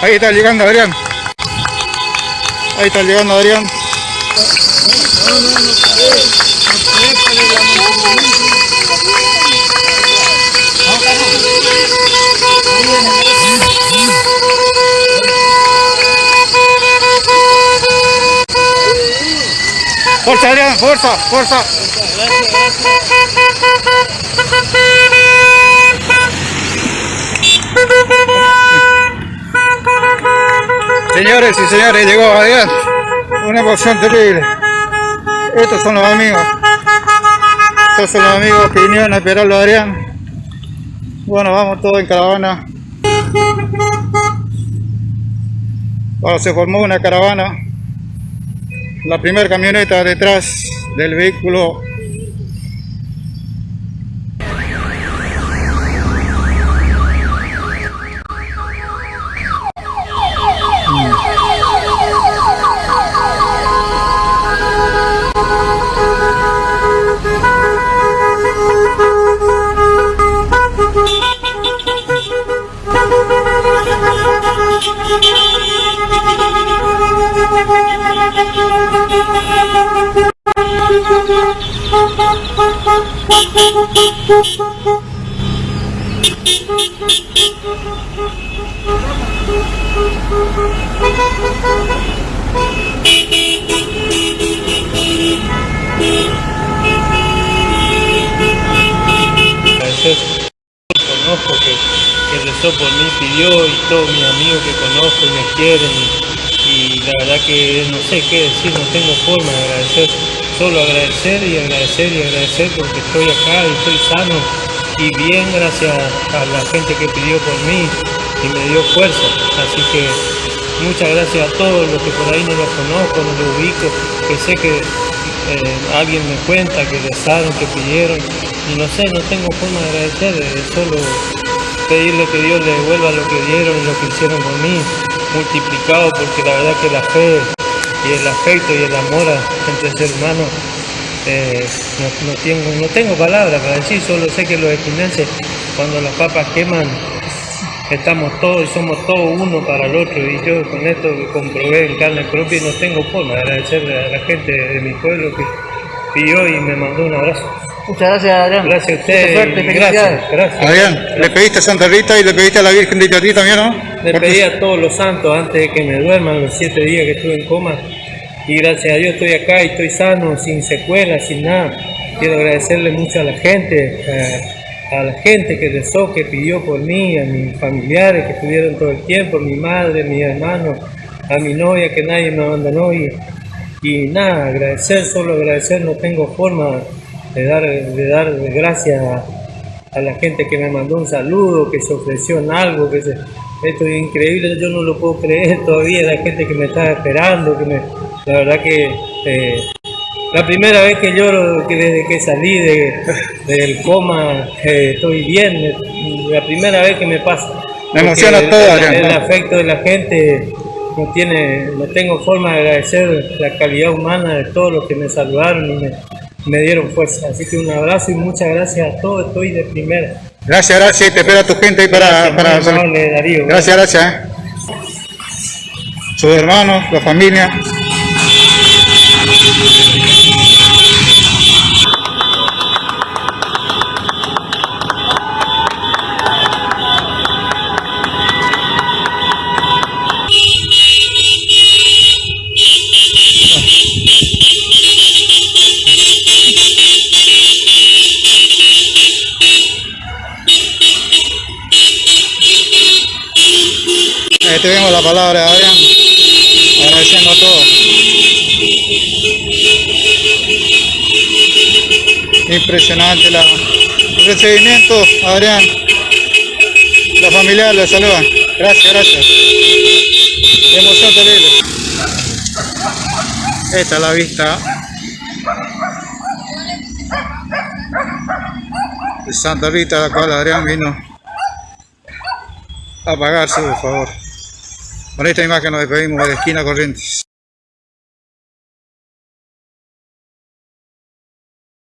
Ahí está llegando Adrián. Ahí está llegando Adrián. Fuerza Adrián, fuerza, fuerza. Señores y señores, llegó Adrián. Una emoción terrible. Estos son los amigos. Estos son los amigos que vinieron a esperarlo a Adrián. Bueno, vamos todos en caravana. Bueno, se formó una caravana. La primera camioneta detrás del vehículo agradecer conozco que, que rezó por mí, pidió y todos mis amigos que conozco me quieren y, y la verdad que no sé qué decir, no tengo forma de agradecer, solo agradecer y agradecer y agradecer porque estoy acá y estoy sano y bien gracias a la gente que pidió por mí y me dio fuerza, así que muchas gracias a todos los que por ahí no los conozco, no los ubico, que sé que eh, alguien me cuenta que rezaron, que pidieron y no sé, no tengo forma de agradecer, solo pedirle que Dios le devuelva lo que dieron y lo que hicieron por mí, multiplicado porque la verdad que la fe y el afecto y el amor entre ser humanos eh, no, no tengo, no tengo palabras para decir, solo sé que los esquinenses cuando las papas queman estamos todos y somos todos uno para el otro y yo con esto que comprobé en carne propia y no tengo forma de agradecerle a la gente de mi pueblo que pidió y me mandó un abrazo. Muchas gracias, Adrián. Gracias a ustedes. suerte, gracias, gracias. Adrián, le pediste a Santa Rita y le pediste a la Virgen de Itatí también, ¿no? Le Porque- pedí a todos los santos antes de que me duerman los siete días que estuve en coma y gracias a Dios estoy acá y estoy sano, sin secuelas, sin nada. Quiero agradecerle mucho a la gente, a, a la gente que rezó, que pidió por mí, a mis familiares que estuvieron todo el tiempo, mi madre, mi hermano, a mi novia que nadie me abandonó. Y, y nada, agradecer, solo agradecer, no tengo forma de dar, de dar gracias a, a la gente que me mandó un saludo, que se ofreció en algo, que se, esto es increíble, yo no lo puedo creer todavía, la gente que me está esperando, que me, la verdad que eh, la primera vez que lloro que desde que salí de, del coma eh, estoy bien, la primera vez que me pasa. Me emociona todo, el, Adrián. el afecto de la gente no tiene, no tengo forma de agradecer la calidad humana de todos los que me saludaron y me, me dieron fuerza. Así que un abrazo y muchas gracias a todos, estoy de primera. Gracias, gracias. Te espera tu gente ahí para... Gracias, para Darío. Gracias, gracias. ¿eh? Sus hermanos, la familia. Ahí tenemos la palabra Adrián, agradeciendo a todos. Impresionante la, el recibimiento, Adrián. La familia le saludan. Gracias, gracias. Emoción terrible. Esta es la vista de Santa Rita, la cual Adrián vino a pagar su favor. Con esta imagen nos despedimos de Esquina Corrientes.